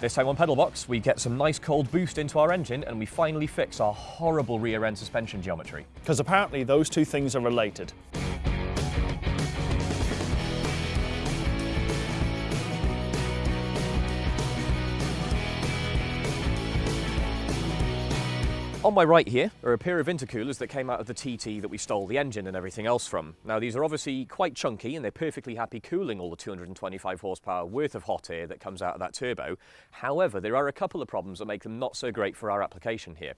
This time on Pedalbox, we get some nice cold boost into our engine and we finally fix our horrible rear end suspension geometry. Because apparently those two things are related. On my right here are a pair of intercoolers that came out of the TT that we stole the engine and everything else from. Now these are obviously quite chunky and they're perfectly happy cooling all the 225 horsepower worth of hot air that comes out of that turbo. However, there are a couple of problems that make them not so great for our application here.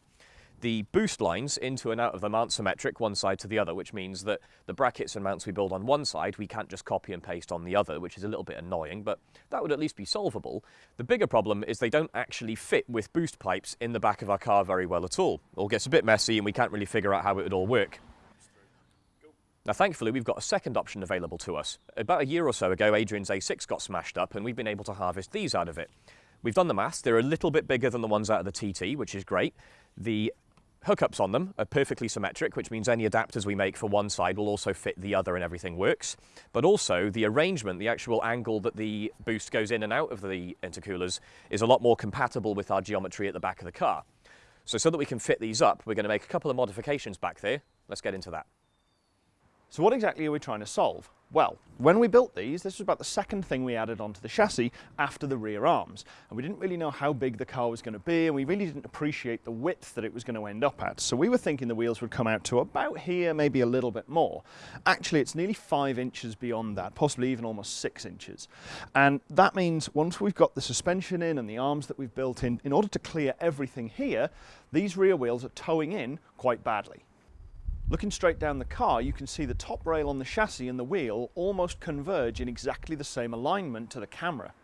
The boost lines into and out of them aren't symmetric one side to the other, which means that the brackets and mounts we build on one side, we can't just copy and paste on the other, which is a little bit annoying, but that would at least be solvable. The bigger problem is they don't actually fit with boost pipes in the back of our car very well at all. It all gets a bit messy and we can't really figure out how it would all work. Now, thankfully, we've got a second option available to us. About a year or so ago, Adrian's A6 got smashed up and we've been able to harvest these out of it. We've done the maths. They're a little bit bigger than the ones out of the TT, which is great. The hookups on them are perfectly symmetric, which means any adapters we make for one side will also fit the other and everything works. But also the arrangement, the actual angle that the boost goes in and out of the intercoolers is a lot more compatible with our geometry at the back of the car. So so that we can fit these up, we're going to make a couple of modifications back there. Let's get into that. So what exactly are we trying to solve? Well, when we built these, this was about the second thing we added onto the chassis after the rear arms. And we didn't really know how big the car was going to be, and we really didn't appreciate the width that it was going to end up at. So we were thinking the wheels would come out to about here, maybe a little bit more. Actually, it's nearly five inches beyond that, possibly even almost six inches. And that means once we've got the suspension in and the arms that we've built in, in order to clear everything here, these rear wheels are toeing in quite badly. Looking straight down the car, you can see the top rail on the chassis and the wheel almost converge in exactly the same alignment to the camera.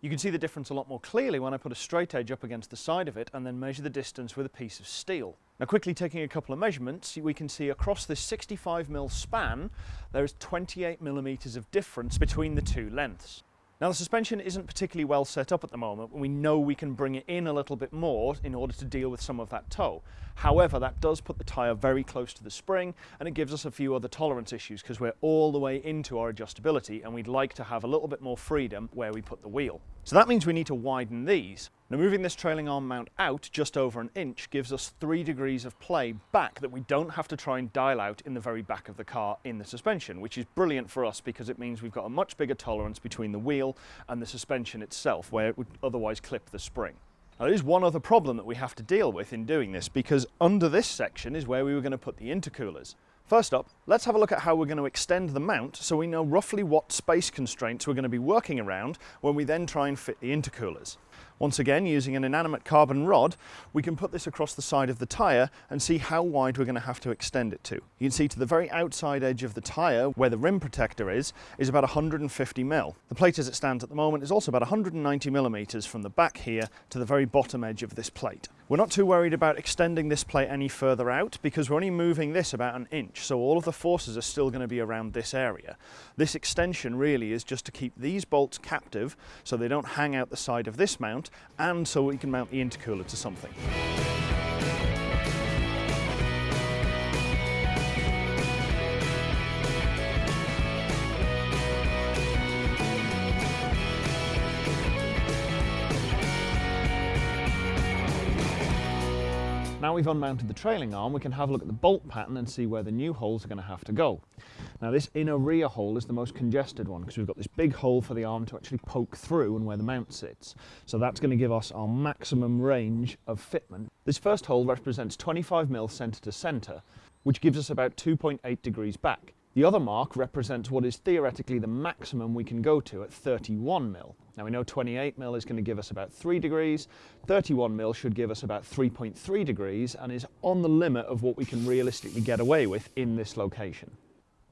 You can see the difference a lot more clearly when I put a straight edge up against the side of it and then measure the distance with a piece of steel. Now quickly taking a couple of measurements, we can see across this 65mm span, there is 28mm of difference between the two lengths. Now the suspension isn't particularly well set up at the moment, but we know we can bring it in a little bit more in order to deal with some of that toe. However, that does put the tyre very close to the spring and it gives us a few other tolerance issues because we're all the way into our adjustability and we'd like to have a little bit more freedom where we put the wheel. So that means we need to widen these. Now moving this trailing arm mount out just over an inch gives us three degrees of play back that we don't have to try and dial out in the very back of the car in the suspension, which is brilliant for us because it means we've got a much bigger tolerance between the wheel and the suspension itself where it would otherwise clip the spring. Now there is one other problem that we have to deal with in doing this because under this section is where we were going to put the intercoolers. First up, let's have a look at how we're going to extend the mount so we know roughly what space constraints we're going to be working around when we then try and fit the intercoolers. Once again, using an inanimate carbon rod, we can put this across the side of the tyre and see how wide we're going to have to extend it to. You can see to the very outside edge of the tyre, where the rim protector is, is about 150 mil. The plate as it stands at the moment is also about 190 millimetres from the back here to the very bottom edge of this plate. We're not too worried about extending this plate any further out because we're only moving this about an inch, so all of the forces are still going to be around this area. This extension really is just to keep these bolts captive so they don't hang out the side of this mount and so we can mount the intercooler to something. Now we've unmounted the trailing arm, we can have a look at the bolt pattern and see where the new holes are going to have to go. Now this inner rear hole is the most congested one because we've got this big hole for the arm to actually poke through and where the mount sits. So that's going to give us our maximum range of fitment. This first hole represents 25mm centre to centre, which gives us about 2.8 degrees back. The other mark represents what is theoretically the maximum we can go to at 31 mil. Now we know 28 mil is going to give us about 3 degrees, 31 mil should give us about 3.3 degrees and is on the limit of what we can realistically get away with in this location.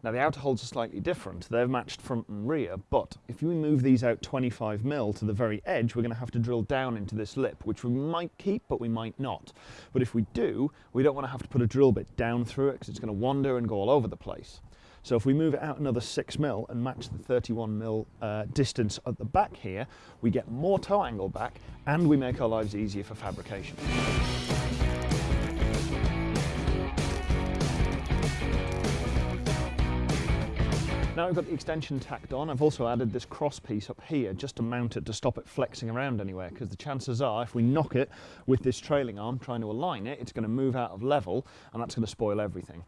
Now the outer holes are slightly different, they're matched front and rear, but if we move these out 25 mil to the very edge, we're going to have to drill down into this lip, which we might keep, but we might not. But if we do, we don't want to have to put a drill bit down through it because it's going to wander and go all over the place. So if we move it out another 6 mil and match the 31 mil uh, distance at the back here, we get more toe angle back and we make our lives easier for fabrication. Now I've got the extension tacked on, I've also added this cross piece up here just to mount it to stop it flexing around anywhere because the chances are if we knock it with this trailing arm trying to align it, it's going to move out of level and that's going to spoil everything.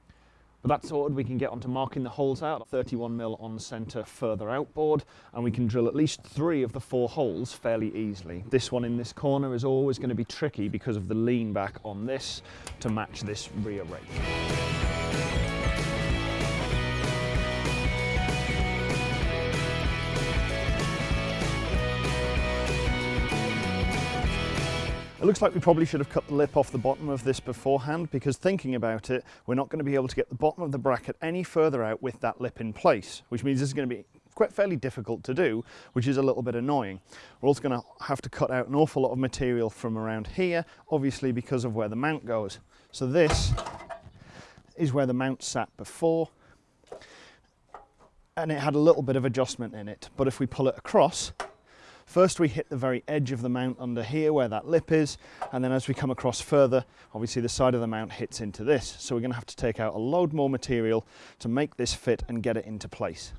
But that's sorted, we can get onto marking the holes out, 31mm on centre further outboard, and we can drill at least three of the four holes fairly easily. This one in this corner is always going to be tricky because of the lean back on this to match this rear rake. It looks like we probably should have cut the lip off the bottom of this beforehand because thinking about it, we're not going to be able to get the bottom of the bracket any further out with that lip in place, which means this is going to be quite fairly difficult to do, which is a little bit annoying. We're also going to have to cut out an awful lot of material from around here, obviously because of where the mount goes. So this is where the mount sat before, and it had a little bit of adjustment in it. But if we pull it across, First we hit the very edge of the mount under here where that lip is, and then as we come across further, obviously the side of the mount hits into this. So we're going to have to take out a load more material to make this fit and get it into place.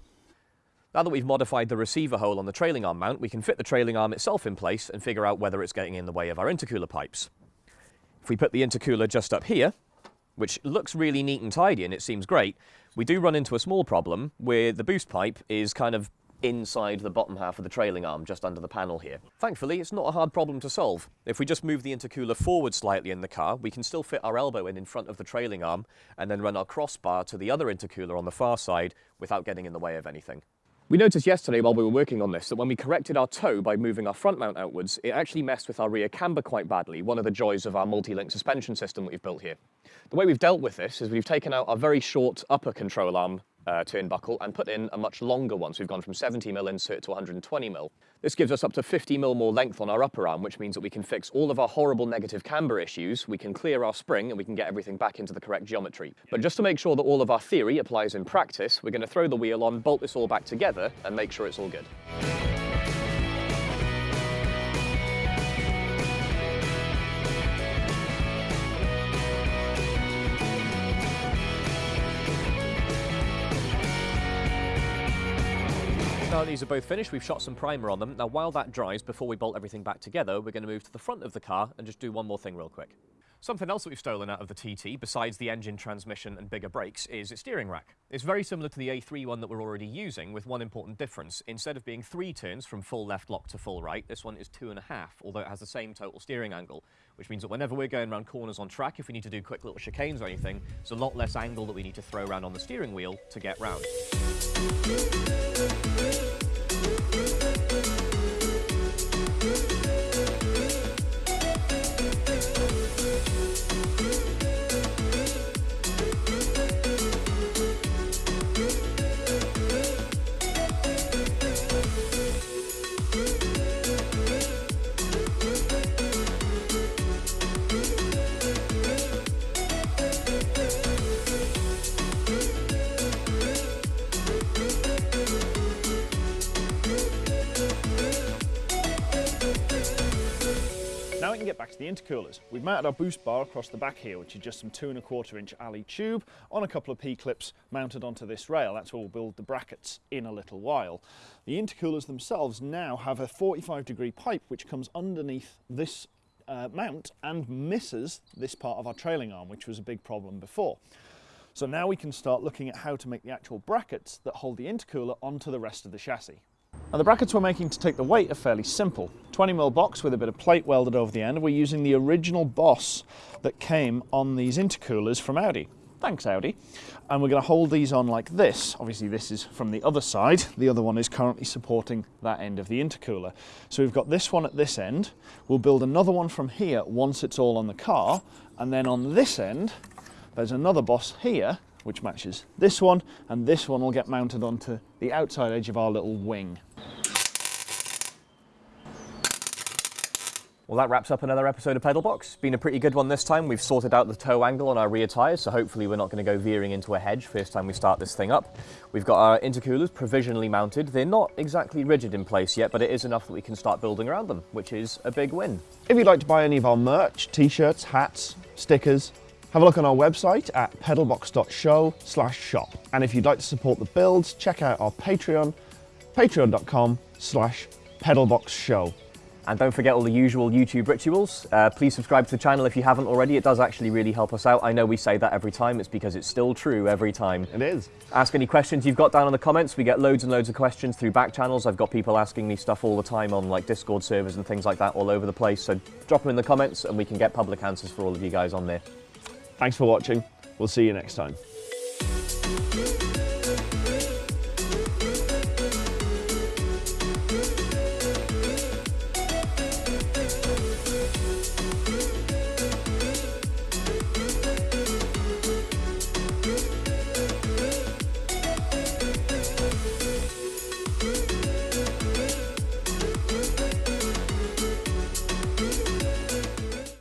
Now that we've modified the receiver hole on the trailing arm mount, we can fit the trailing arm itself in place and figure out whether it's getting in the way of our intercooler pipes. If we put the intercooler just up here, which looks really neat and tidy and it seems great, we do run into a small problem where the boost pipe is kind of inside the bottom half of the trailing arm, just under the panel here. Thankfully, it's not a hard problem to solve. If we just move the intercooler forward slightly in the car, we can still fit our elbow in in front of the trailing arm and then run our crossbar to the other intercooler on the far side without getting in the way of anything. We noticed yesterday while we were working on this that when we corrected our toe by moving our front mount outwards, it actually messed with our rear camber quite badly, one of the joys of our multi-link suspension system that we've built here. The way we've dealt with this is we've taken out our very short upper control arm uh, turnbuckle and put in a much longer one. So we've gone from 70mm insert to 120mm. This gives us up to 50mm more length on our upper arm, which means that we can fix all of our horrible negative camber issues, we can clear our spring, and we can get everything back into the correct geometry. But just to make sure that all of our theory applies in practice, we're going to throw the wheel on, bolt this all back together, and make sure it's all good. Now these are both finished, we've shot some primer on them. Now while that dries, before we bolt everything back together, we're going to move to the front of the car and just do one more thing real quick. Something else that we've stolen out of the TT, besides the engine, transmission and bigger brakes, is its steering rack. It's very similar to the A3 one that we're already using, with one important difference. Instead of being three turns from full left lock to full right, this one is two and a half, although it has the same total steering angle, which means that whenever we're going around corners on track, if we need to do quick little chicanes or anything, there's a lot less angle that we need to throw around on the steering wheel to get round. Get back to the intercoolers. We've mounted our boost bar across the back here, which is just some two and a quarter inch ally tube on a couple of P-clips mounted onto this rail. That's where we'll build the brackets in a little while. The intercoolers themselves now have a 45 degree pipe which comes underneath this uh, mount and misses this part of our trailing arm, which was a big problem before. So now we can start looking at how to make the actual brackets that hold the intercooler onto the rest of the chassis. Now the brackets we're making to take the weight are fairly simple. 20mm box with a bit of plate welded over the end. We're using the original Boss that came on these intercoolers from Audi. Thanks Audi. And we're going to hold these on like this. Obviously this is from the other side. The other one is currently supporting that end of the intercooler. So we've got this one at this end. We'll build another one from here once it's all on the car. And then on this end, there's another Boss here which matches this one, and this one will get mounted onto the outside edge of our little wing. Well, that wraps up another episode of Pedal Box. Been a pretty good one this time. We've sorted out the toe angle on our rear tyres, so hopefully we're not going to go veering into a hedge first time we start this thing up. We've got our intercoolers provisionally mounted. They're not exactly rigid in place yet, but it is enough that we can start building around them, which is a big win. If you'd like to buy any of our merch, t-shirts, hats, stickers, Have a look on our website at pedalbox.show slash shop. And if you'd like to support the builds, check out our Patreon, patreon.com slash pedalboxshow. And don't forget all the usual YouTube rituals. Uh, please subscribe to the channel if you haven't already. It does actually really help us out. I know we say that every time. It's because it's still true every time. It is. Ask any questions you've got down in the comments. We get loads and loads of questions through back channels. I've got people asking me stuff all the time on like Discord servers and things like that all over the place. So drop them in the comments and we can get public answers for all of you guys on there. Thanks for watching. We'll see you next time.